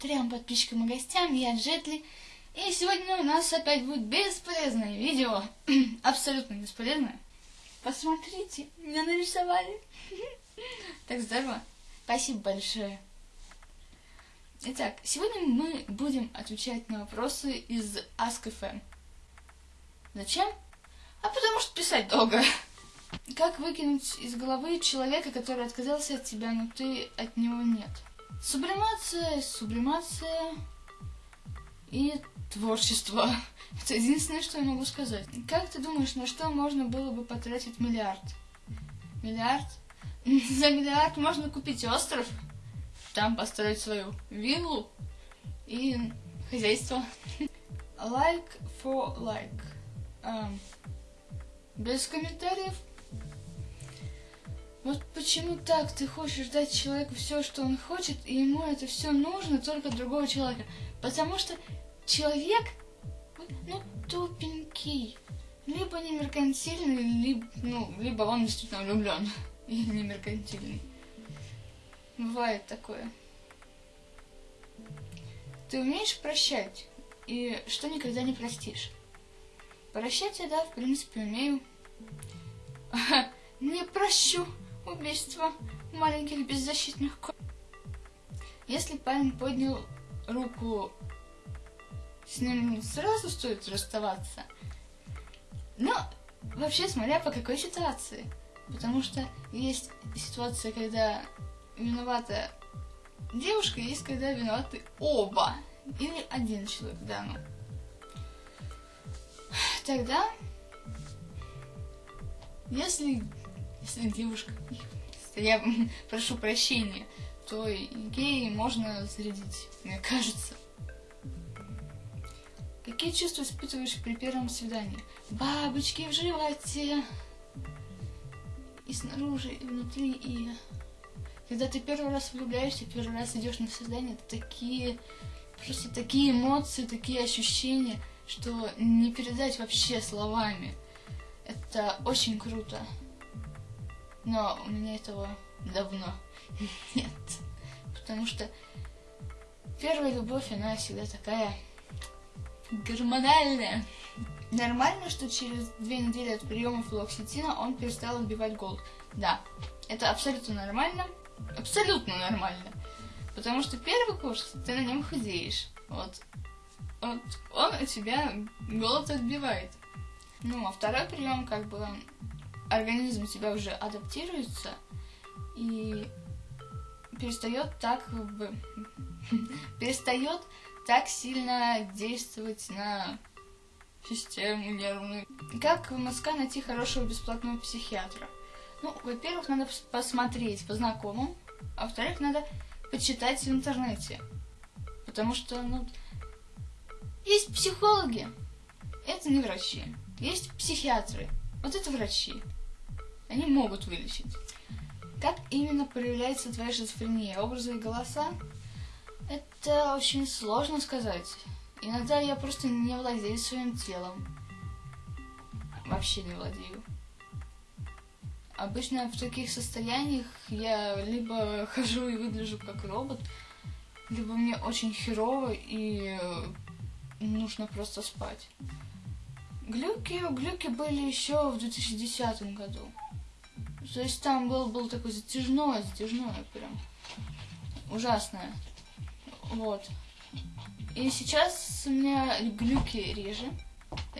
трем подписчикам и гостям, я Джетли. И сегодня у нас опять будет бесполезное видео. Абсолютно бесполезное. Посмотрите, меня нарисовали. Так здорово. Спасибо большое. Итак, сегодня мы будем отвечать на вопросы из Ask.fm. Зачем? А потому что писать долго. Как выкинуть из головы человека, который отказался от тебя, но ты от него нет? Сублимация, сублимация и творчество. Это единственное, что я могу сказать. Как ты думаешь, на что можно было бы потратить миллиард? Миллиард? За миллиард можно купить остров, там построить свою виллу и хозяйство. Like for like. Um, без комментариев. Вот почему так ты хочешь дать человеку все, что он хочет, и ему это все нужно только другого человека? Потому что человек, ну, тупенький. Либо не меркантильный, либо, ну, либо он действительно влюблен. И не меркантильный. Бывает такое. Ты умеешь прощать? И что никогда не простишь? Прощать я, да, в принципе, умею. Не прощу убийство маленьких беззащитных ко... Если парень поднял руку, с ним сразу стоит расставаться. Но вообще смотря по какой ситуации. Потому что есть ситуация, когда виновата девушка, есть когда виноваты оба. Или один человек, да, ну. Тогда, если если девушка, я прошу прощения, то геи можно зарядить, мне кажется. Какие чувства испытываешь при первом свидании? Бабочки в животе. И снаружи, и внутри, и... Когда ты первый раз влюбляешься, первый раз идешь на свидание, это такие... Просто такие эмоции, такие ощущения, что не передать вообще словами. Это очень круто. Но у меня этого давно нет. Потому что первая любовь, она всегда такая гормональная. Нормально, что через две недели от приема флоксетина он перестал отбивать голод. Да, это абсолютно нормально. Абсолютно нормально. Потому что первый курс ты на нем худеешь. Вот. вот он у тебя голод отбивает. Ну, а второй прием, как бы, организм тебя уже адаптируется и перестает так бы перестает так сильно действовать на систему нервную. Как в Москве найти хорошего бесплатного психиатра? Ну, во-первых, надо посмотреть по знакомым, а во-вторых, надо почитать в интернете. Потому что, ну, есть психологи, это не врачи. Есть психиатры, вот это врачи они могут вылечить. Как именно проявляется твоя шизофрения? Образы и голоса? Это очень сложно сказать. Иногда я просто не владею своим телом. Вообще не владею. Обычно в таких состояниях я либо хожу и выгляжу как робот, либо мне очень херово и нужно просто спать. Глюки, глюки были еще в 2010 году. То есть там был, был такой затяжное, затяжное прям. Ужасное. Вот. И сейчас у меня глюки реже.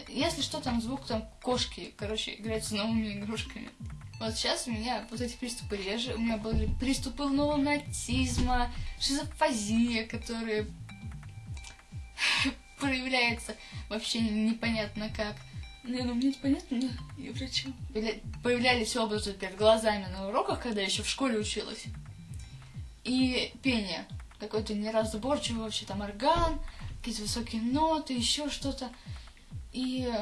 Если что, там звук, там кошки, короче, играют с новыми игрушками. Вот сейчас у меня вот эти приступы реже. У меня были приступы лунатизма, шизофазия, которые проявляются вообще непонятно как. Не, ну мне это понятно, я врачом. Появлялись образы перед глазами на уроках, когда я еще в школе училась. И пение. Какой-то неразборчивый вообще там орган, какие-то высокие ноты, еще что-то. И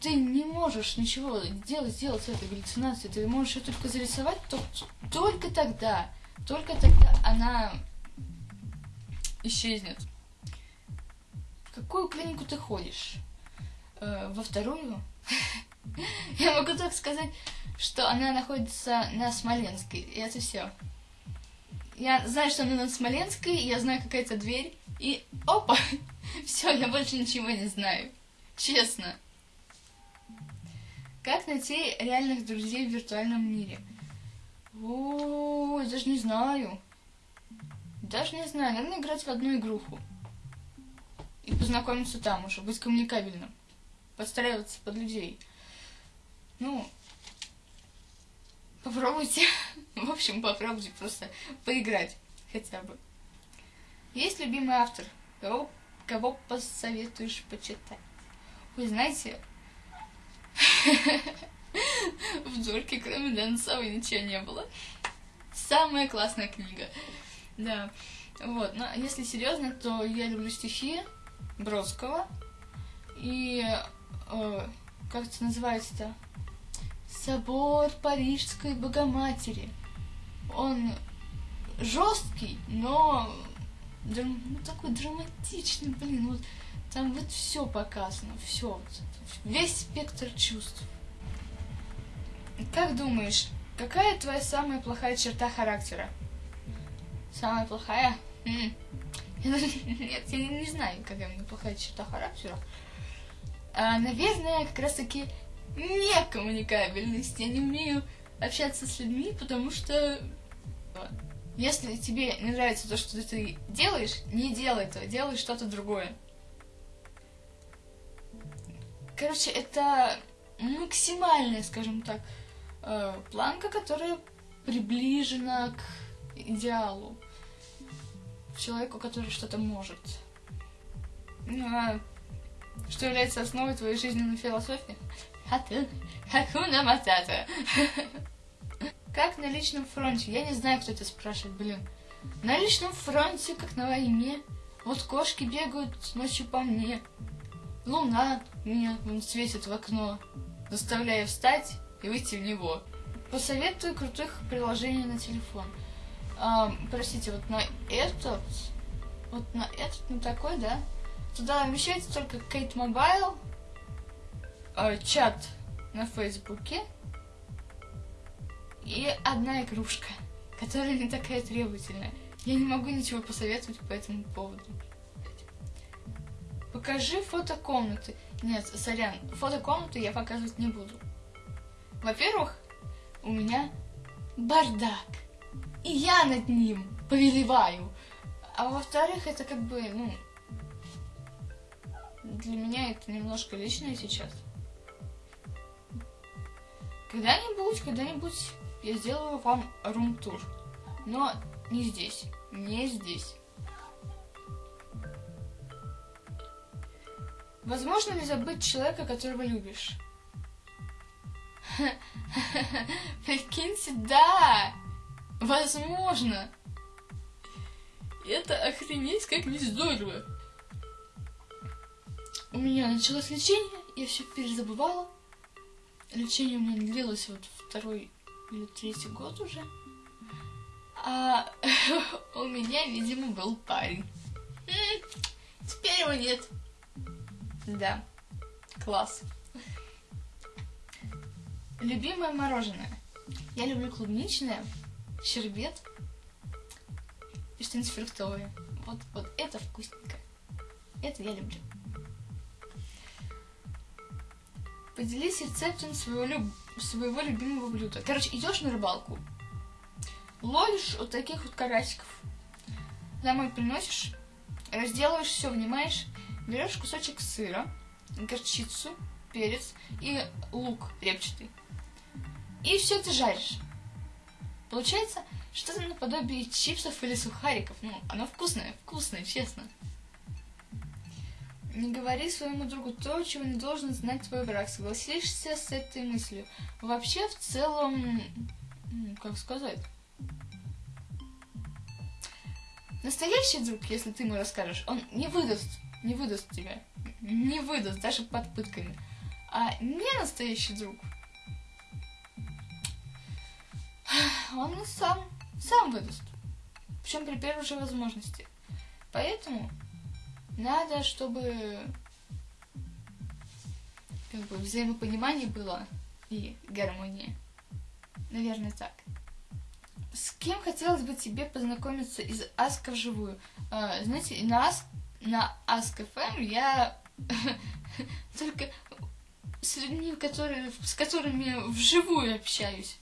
ты не можешь ничего делать, сделать с этой галлюцинацией. Ты можешь ее только зарисовать то, только тогда. Только тогда она исчезнет. В какую клинику ты ходишь? Э, во вторую. Я могу только сказать, что она находится на Смоленской, и это все. Я знаю, что она на Смоленской, я знаю какая-то дверь, и опа, все, я больше ничего не знаю. Честно. Как найти реальных друзей в виртуальном мире? О, я даже не знаю. Даже не знаю, наверное, играть в одну игруху. И познакомиться там уже, быть коммуникабельным. Подстраиваться под людей. Ну, попробуйте. В общем, попробуйте просто поиграть хотя бы. Есть любимый автор? Кого, кого посоветуешь почитать? Вы знаете, в Дурке, кроме Донцова, ничего не было. Самая классная книга. Да. Вот. Но если серьезно, то я люблю стихи Бродского. И э, как это называется-то? Собор Парижской Богоматери. Он жесткий, но ну, такой драматичный, блин, вот там вот все показано, все, весь спектр чувств. Как думаешь, какая твоя самая плохая черта характера? Самая плохая? М-м. Нет, я не знаю, какая у меня плохая черта характера. А, наверное, как раз таки некоммуникабельность. Я не умею общаться с людьми, потому что если тебе не нравится то, что ты делаешь, не делай этого, делай что-то другое. Короче, это максимальная, скажем так, э, планка, которая приближена к идеалу. Человеку, который что-то может. Ну, а что является основой твоей жизненной философии? Хакуна Матата. Как на личном фронте? Я не знаю, кто это спрашивает, блин. На личном фронте, как на войне. Вот кошки бегают ночью по мне. Луна меня светит в окно, заставляя встать и выйти в него. Посоветую крутых приложений на телефон. А, простите, вот на этот, вот на этот, на такой, да? Туда вмещается только Kate Mobile, э, чат на Фейсбуке и одна игрушка, которая не такая требовательная. Я не могу ничего посоветовать по этому поводу. Покажи фото комнаты. Нет, сорян, фото комнаты я показывать не буду. Во-первых, у меня бардак. И я над ним повелеваю. А во-вторых, это как бы, ну, для меня это немножко личное сейчас. Когда-нибудь, когда-нибудь я сделаю вам рум-тур. Но не здесь. Не здесь. Возможно ли забыть человека, которого любишь? Прикиньте, да! Возможно! Это охренеть как не здорово! У меня началось лечение, я все перезабывала. Лечение у меня длилось вот второй или третий год уже. А у меня, видимо, был парень. Теперь его нет. Да, класс. Любимое мороженое. Я люблю клубничное, щербет и что-нибудь фруктовое. Вот, вот это вкусненько. Это я люблю. Поделись рецептом своего, люб... своего любимого блюда. Короче, идешь на рыбалку, ловишь вот таких вот карасиков, домой приносишь, разделываешь все, внимаешь, берешь кусочек сыра, горчицу, перец и лук репчатый. И все это жаришь. Получается что-то наподобие чипсов или сухариков. Ну, оно вкусное, вкусное, честно. Не говори своему другу то, чего не должен знать твой враг. Согласишься с этой мыслью? Вообще, в целом, как сказать? Настоящий друг, если ты ему расскажешь, он не выдаст, не выдаст тебя. Не выдаст, даже под пытками. А не настоящий друг, он сам, сам выдаст. Причем при первой же возможности. Поэтому надо, чтобы как бы взаимопонимание было и гармония. Наверное, так. с кем хотелось бы тебе познакомиться из Аска вживую? А, знаете, на Аск, на Ask FM я только с людьми, которые, с которыми вживую общаюсь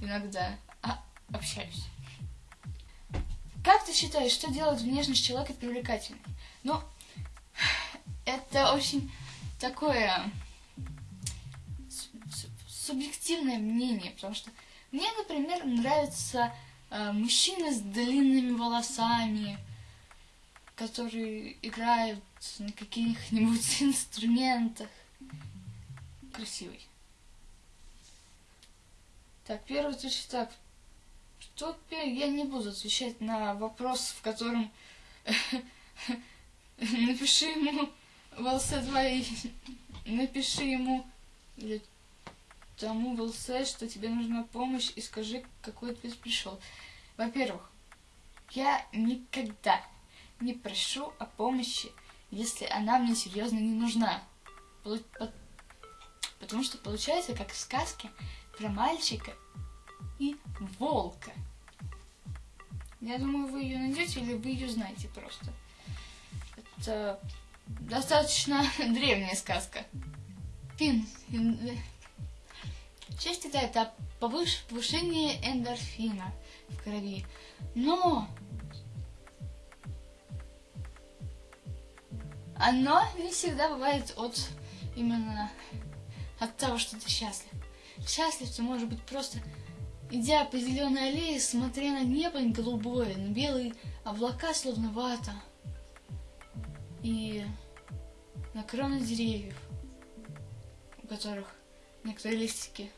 иногда. А, общаюсь. Как ты считаешь, что делает внешность человека привлекательной? Ну, это очень такое субъективное мнение, потому что мне, например, нравятся э, мужчины с длинными волосами, которые играют на каких-нибудь инструментах. Красивый. Так, первый точно так. Что я не буду отвечать на вопрос, в котором напиши ему волосы твои, напиши ему или тому волсе, что тебе нужна помощь, и скажи, какой ответ пришел. Во-первых, я никогда не прошу о помощи, если она мне серьезно не нужна. Потому что получается, как в сказке про мальчика и волка. Я думаю, вы ее найдете или вы ее знаете просто. Это достаточно древняя сказка. Пин. Счастье да, это повыш, повышение эндорфина в крови. Но оно не всегда бывает от именно от того, что ты счастлив. Счастлив ты может быть просто идя по зеленой аллее, смотря на небо голубое, на белые облака, словно вата, и на кроны деревьев, у которых некоторые листики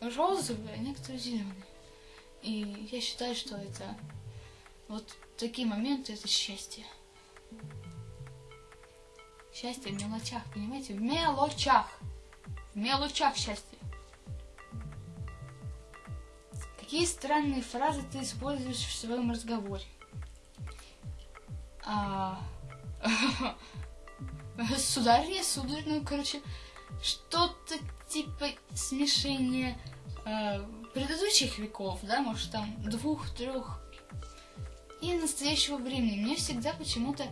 розовые, а некоторые зеленые. И я считаю, что это вот такие моменты это счастье. Счастье в мелочах, понимаете? В мелочах. В мелочах счастье. Какие странные фразы ты используешь в своем разговоре? А... Сударь, сударь, ну, короче, что-то типа смешения э, предыдущих веков, да, может, там, двух-трех и настоящего времени. Мне всегда почему-то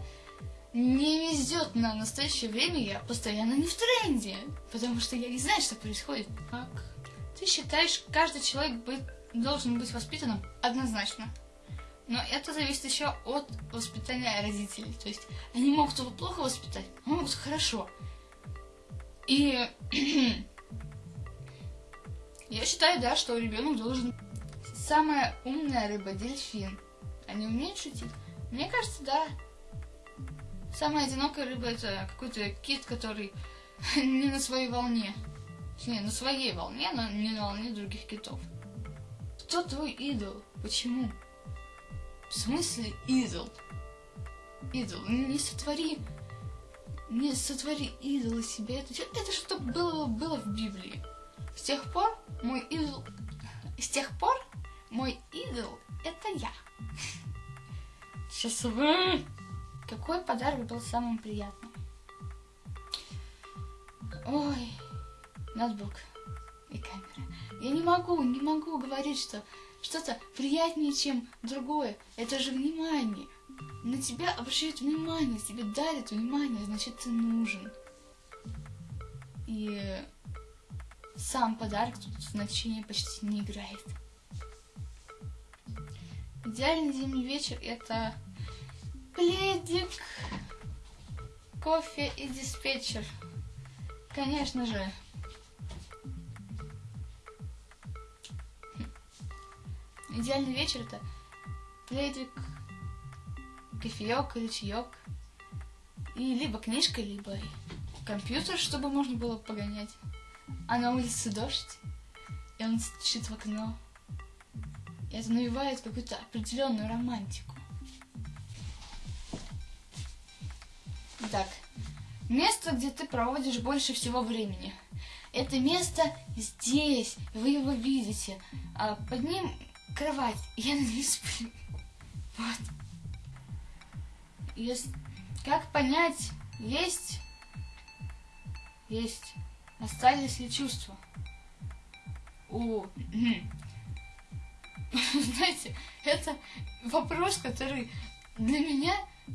не везет на настоящее время, я постоянно не в тренде, потому что я не знаю, что происходит. Как? Ты считаешь, каждый человек быть, должен быть воспитанным? Однозначно. Но это зависит еще от воспитания родителей. То есть они могут его плохо воспитать, а могут хорошо. И я считаю, да, что ребенок должен... Самая умная рыба – дельфин. Они умеют шутить? Мне кажется, да. Самая одинокая рыба – это какой-то кит, который не на своей волне. Не, на своей волне, но не на волне других китов. Кто твой идол? Почему? В смысле идол? Идол. Не сотвори... Не сотвори идола себе. Это, это что было, было в Библии. С тех пор мой идол... С тех пор мой идол — это я. Сейчас вы... Какой подарок был самым приятным? Ой, ноутбук и камера. Я не могу, не могу говорить, что что-то приятнее, чем другое. Это же внимание. На тебя обращают внимание, тебе дарят внимание, значит, ты нужен. И сам подарок тут значения почти не играет. Идеальный зимний вечер это пледик, кофе и диспетчер. Конечно же. Идеальный вечер это пледик, кофеек или чаек. И либо книжка, либо компьютер, чтобы можно было погонять. А на улице дождь, и он стучит в окно. И это навевает какую-то определенную романтику. Итак, место, где ты проводишь больше всего времени. Это место здесь, вы его видите. А под ним кровать, я на ней сплю. Вот. Есть... Как понять, есть... Есть. Остались ли чувства? У... Знаете, это вопрос, который для меня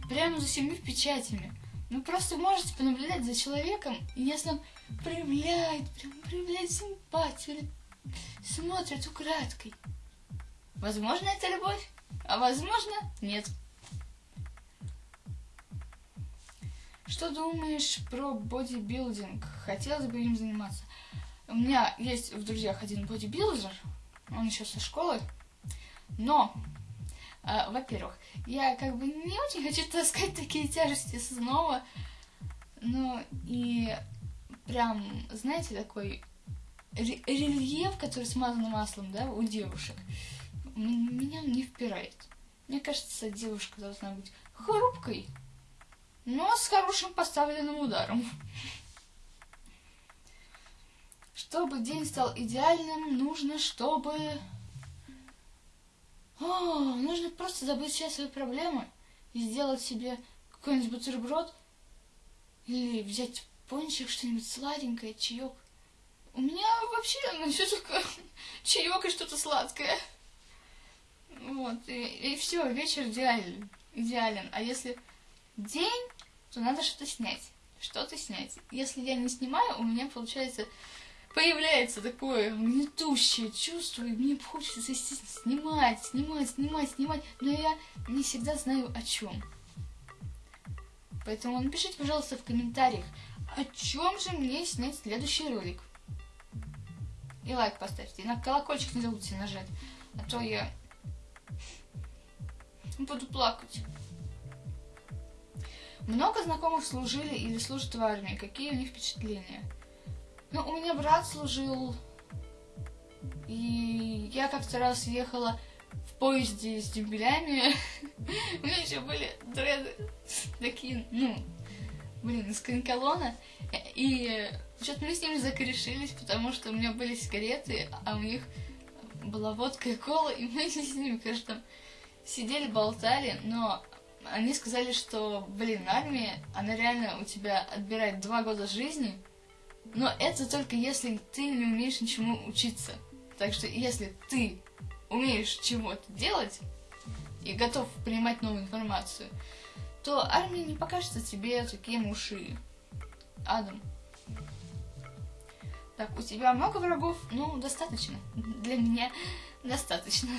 прямо за всеми печатями. Вы просто можете понаблюдать за человеком, и если он проявляет, прям проявляет симпатию, смотрит украдкой. Возможно, это любовь, а возможно, нет. Что думаешь про бодибилдинг? Хотелось бы им заниматься. У меня есть в друзьях один бодибилдер, он еще со школы, но, э, во-первых, я как бы не очень хочу таскать такие тяжести снова, ну и прям, знаете, такой рельеф, который смазан маслом, да, у девушек, меня не впирает. Мне кажется, девушка должна быть хрупкой, но с хорошим поставленным ударом. Чтобы день стал идеальным, нужно, чтобы... О, нужно просто забыть все свои проблемы и сделать себе какой-нибудь бутерброд или взять пончик, что-нибудь сладенькое, чаек. У меня вообще ну, все только чаек и что-то сладкое. Вот, и, и все, вечер идеален, идеален. А если день, то надо что-то снять. Что-то снять. Если я не снимаю, у меня получается появляется такое гнетущее чувство, и мне хочется, снимать, снимать, снимать, снимать, но я не всегда знаю о чем. Поэтому напишите, пожалуйста, в комментариях, о чем же мне снять следующий ролик. И лайк поставьте, и на колокольчик не забудьте нажать, а то я буду плакать. Много знакомых служили или служат в армии. Какие у них впечатления? Ну, у меня брат служил, и я как-то раз ехала в поезде с дембелями. У меня еще были дреды такие, ну, блин, из канколона. И что-то мы с ними закорешились, потому что у меня были сигареты, а у них была водка и кола, и мы с ними, конечно, сидели, болтали, но они сказали, что, блин, армия, она реально у тебя отбирает два года жизни, но это только если ты не умеешь ничему учиться. Так что если ты умеешь чего-то делать и готов принимать новую информацию, то армия не покажется тебе таким уши адом. Так, у тебя много врагов? Ну, достаточно. Для меня достаточно.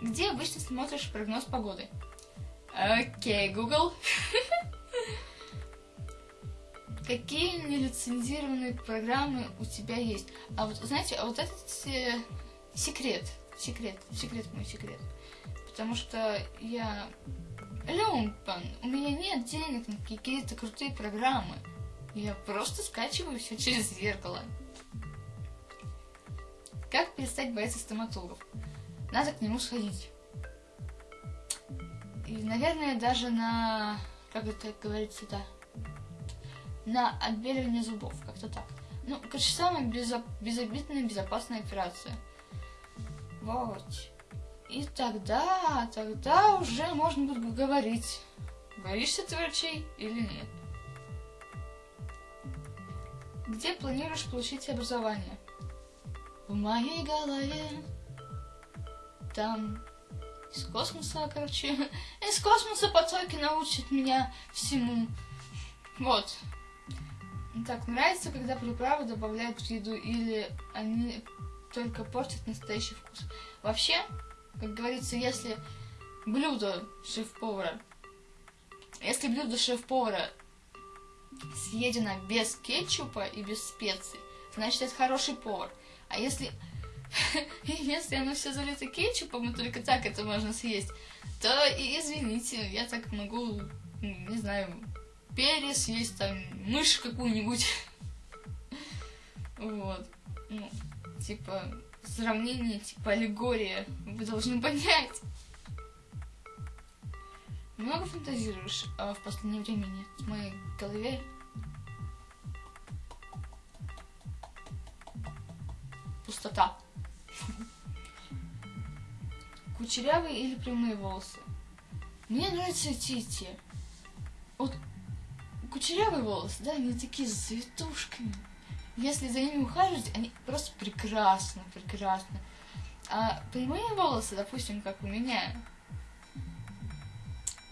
Где обычно смотришь прогноз погоды? Окей, Google. Какие нелицензированные программы у тебя есть? А вот, знаете, а вот этот э, секрет, секрет, секрет мой секрет. Потому что я люмпан, у меня нет денег на какие-то крутые программы. Я просто скачиваю все через зеркало. Как перестать бояться стоматологов? Надо к нему сходить. И, наверное, даже на... Как это говорится, да? На отбеливание зубов, как-то так. Ну, короче, самая безо... безобидная, безопасная операция. Вот. И тогда, тогда уже можно будет говорить, боишься ты врачей или нет. Где планируешь получить образование? В моей голове. Там из космоса, короче. Из космоса потоки научат меня всему. Вот. Так, нравится, когда приправы добавляют в еду или они только портят настоящий вкус. Вообще, как говорится, если блюдо шеф-повара, если блюдо шеф-повара съедено без кетчупа и без специй, значит, это хороший повар. А если, если оно все залито кетчупом, и только так это можно съесть, то извините, я так могу, не знаю, перец есть, там, мышь какую-нибудь. Вот. Ну, типа, сравнение, типа, аллегория. Вы должны понять. Много фантазируешь а в последнее время нет в моей голове пустота. Кучерявые или прямые волосы? Мне нравятся эти и. Вот кучерявые волосы, да, они такие с завитушками. Если за ними ухаживать, они просто прекрасно, прекрасно. А прямые волосы, допустим, как у меня,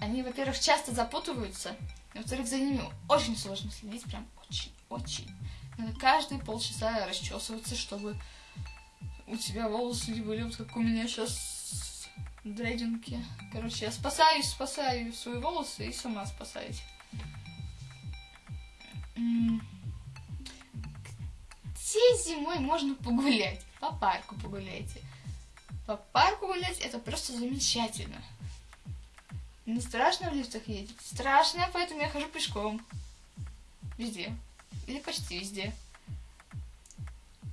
они, во-первых, часто запутываются, и, во-вторых, за ними очень сложно следить, прям очень-очень. Надо каждые полчаса расчесываться, чтобы у тебя волосы не были вот как у меня сейчас дрейдинги. Короче, я спасаюсь, спасаю свои волосы и сама спасаюсь. Где зимой можно погулять? По парку погуляйте. По парку гулять это просто замечательно. Не страшно в лифтах ездить? Страшно, поэтому я хожу пешком. Везде. Или почти везде.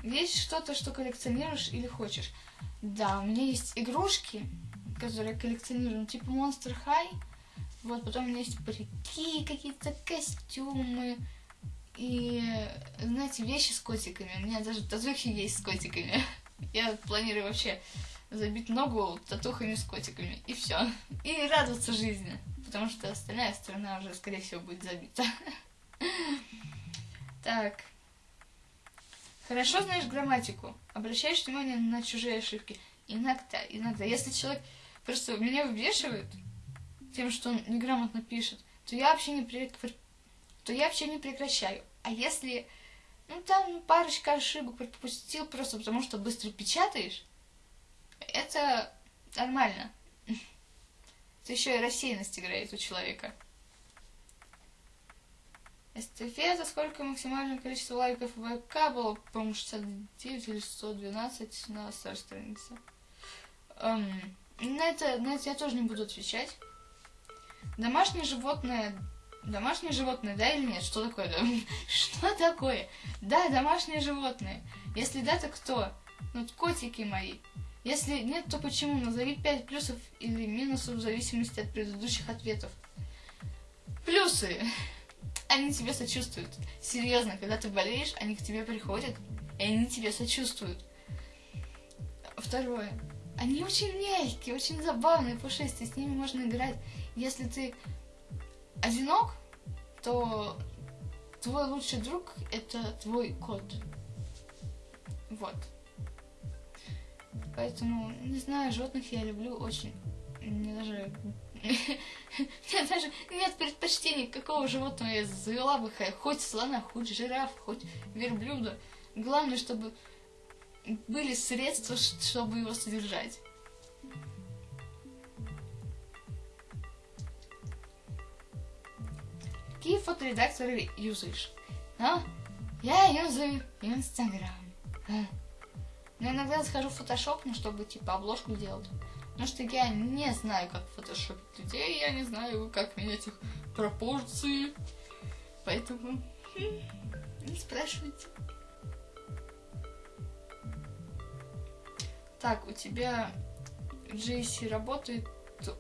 Есть что-то, что коллекционируешь или хочешь? Да, у меня есть игрушки, которые я коллекционирую, ну, типа Monster High. Вот, потом у меня есть парики, какие-то костюмы. И, знаете, вещи с котиками. У меня даже татухи есть с котиками. Я планирую вообще забить ногу татухами с котиками. И все. И радоваться жизни. Потому что остальная сторона уже, скорее всего, будет забита. Так. Хорошо знаешь грамматику. Обращаешь внимание на чужие ошибки. Иногда, иногда. Если человек просто меня выбешивает тем, что он неграмотно пишет, то я вообще не, при... то я вообще не прекращаю. А если ну там парочка ошибок пропустил просто потому, что быстро печатаешь, это нормально. Это еще и рассеянность играет у человека. Эстафета, сколько максимальное количество лайков в ВК было, по-моему, 69 или 112 на старой странице. Эм, на, это, на это я тоже не буду отвечать. Домашнее животное... Домашнее животное, да или нет? Что такое? Что такое? Да, домашнее животное. Если да, то кто? Ну, котики мои. Если нет, то почему? Назови 5 плюсов или минусов в зависимости от предыдущих ответов. Плюсы. Они тебе сочувствуют. Серьезно, когда ты болеешь, они к тебе приходят, и они тебе сочувствуют. Второе. Они очень мягкие, очень забавные, пушистые, с ними можно играть. Если ты одинок, то твой лучший друг это твой кот. Вот. Поэтому, не знаю, животных я люблю очень. Мне даже... Мне даже нет предпочтений, какого животного я завела бы. Хоть слона, хоть жираф, хоть верблюда. Главное, чтобы были средства, чтобы его содержать. Какие фоторедакторы юзаешь? А? Я юзаю Инстаграм. Но иногда схожу в фотошоп, ну, чтобы, типа, обложку делать. Потому что я не знаю, как фотошопить людей, я не знаю, как менять их пропорции. Поэтому хм, не спрашивайте. Так, у тебя JC работает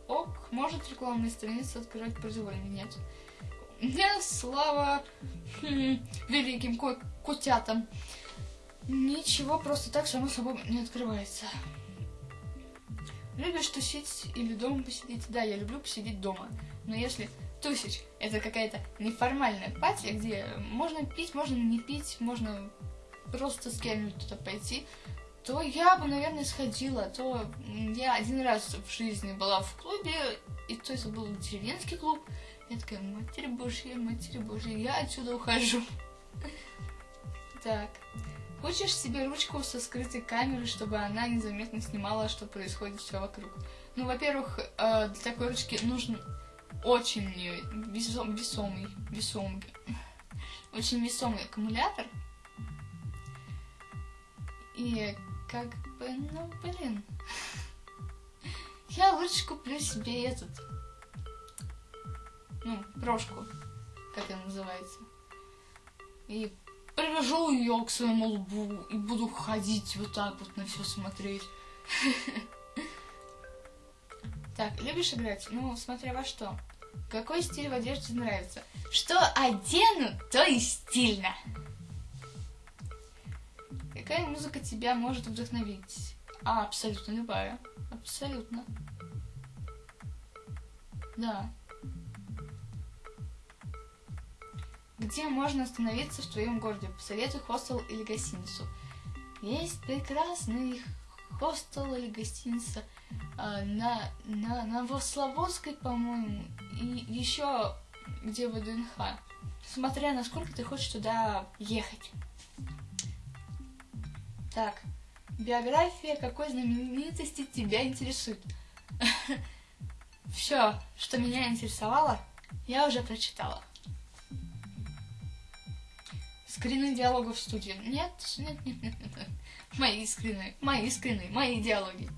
ок, может рекламные страницы открывать произвольно? Нет. Нет, слава хм, великим ко котятам. Ничего просто так само собой не открывается. Любишь тусить или дома посидеть? Да, я люблю посидеть дома. Но если тусить это какая-то неформальная пати, где можно пить, можно не пить, можно просто с кем-нибудь туда пойти, то я бы, наверное, сходила. То я один раз в жизни была в клубе, и то это был деревенский клуб. Я такая, матерь божья, матерь божья, я отсюда ухожу. Так. Хочешь себе ручку со скрытой камерой, чтобы она незаметно снимала, что происходит все вокруг? Ну, во-первых, э, для такой ручки нужен очень весом, весомый, весомый, очень весомый аккумулятор. И как бы, ну, блин. Я лучше куплю себе этот, ну, брошку, как она называется. И привяжу ее к своему лбу и буду ходить вот так вот на все смотреть. Так, любишь играть? Ну, смотря во что. Какой стиль в одежде нравится? Что одену, то и стильно. Какая музыка тебя может вдохновить? А, абсолютно любая. Абсолютно. Да. Где можно остановиться в твоем городе? Посоветуй хостел или гостиницу. Есть прекрасный хостел или гостиница э, на, на Новослободской, по-моему, и еще где ВДНХ. Смотря насколько ты хочешь туда ехать. Так, биография какой знаменитости тебя интересует? Все, что меня интересовало, я уже прочитала. Скрины диалогов в студии. Нет, нет, нет, нет, нет. Мои скрины, мои скрины, мои диалоги.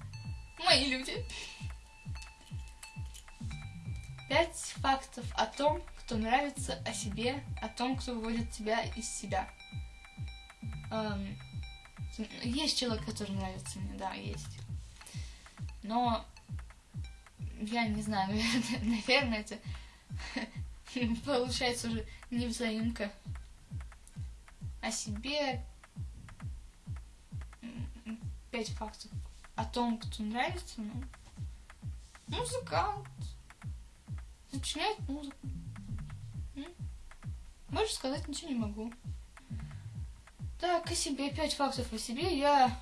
Мои люди. Пять фактов о том, кто нравится о себе, о том, кто выводит тебя из себя. Эм, есть человек, который нравится мне, да, есть. Но я не знаю, наверное, это получается уже невзаимка о себе пять фактов о том, кто нравится, ну, музыкант, сочиняет музыку. Больше сказать ничего не могу. Так, о себе, пять фактов о себе. Я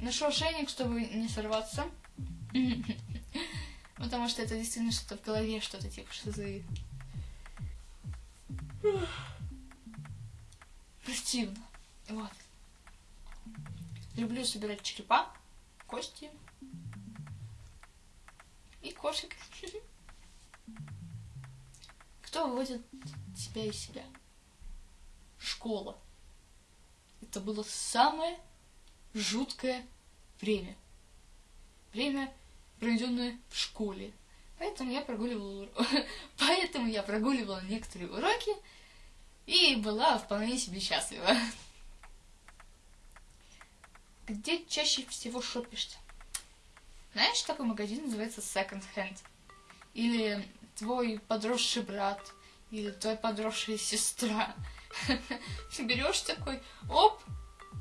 ношу ошейник, чтобы не сорваться. Потому что это действительно что-то в голове, что-то типа шизы. Противно. Вот. Люблю собирать черепа, кости и кошек. Кто выводит тебя из себя? Школа. Это было самое жуткое время. Время, проведенное в школе. Поэтому я прогуливала, поэтому я прогуливала некоторые уроки и была вполне себе счастлива. Где чаще всего шопишься? Знаешь, такой магазин называется Second Hand? Или твой подросший брат, или твоя подросшая сестра. Берешь такой, оп,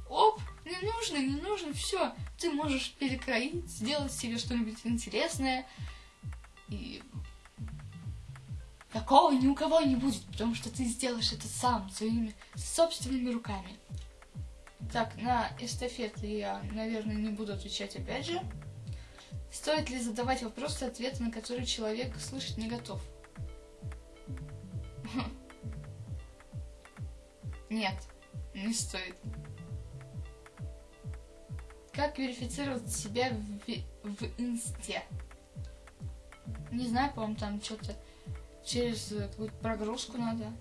оп, не нужно, не нужно, все, ты можешь перекроить, сделать себе что-нибудь интересное. И такого ни у кого не будет, потому что ты сделаешь это сам, своими собственными руками. Так, на эстафеты я, наверное, не буду отвечать опять же. Стоит ли задавать вопросы, ответы на которые человек слышать не готов? Нет, не стоит. Как верифицировать себя в, в инсте? Не знаю, по-моему, там что-то через какую-то прогрузку надо.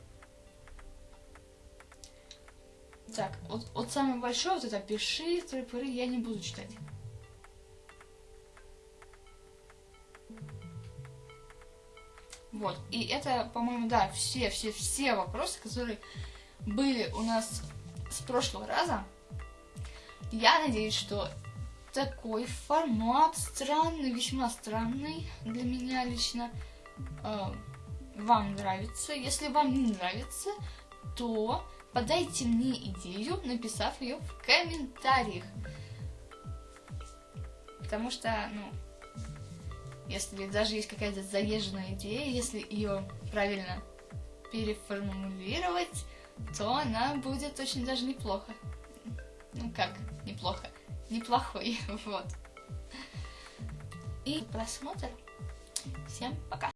Так, вот, вот самый большой, вот это пиши, трипыры, я не буду читать. Вот, и это, по-моему, да, все, все, все вопросы, которые были у нас с прошлого раза. Я надеюсь, что такой формат странный, весьма странный для меня лично э, вам нравится. Если вам не нравится, то подайте мне идею, написав ее в комментариях. Потому что, ну, если даже есть какая-то заезженная идея, если ее правильно переформулировать, то она будет очень даже неплохо. Ну как, неплохо? Неплохой, вот. И просмотр. Всем пока.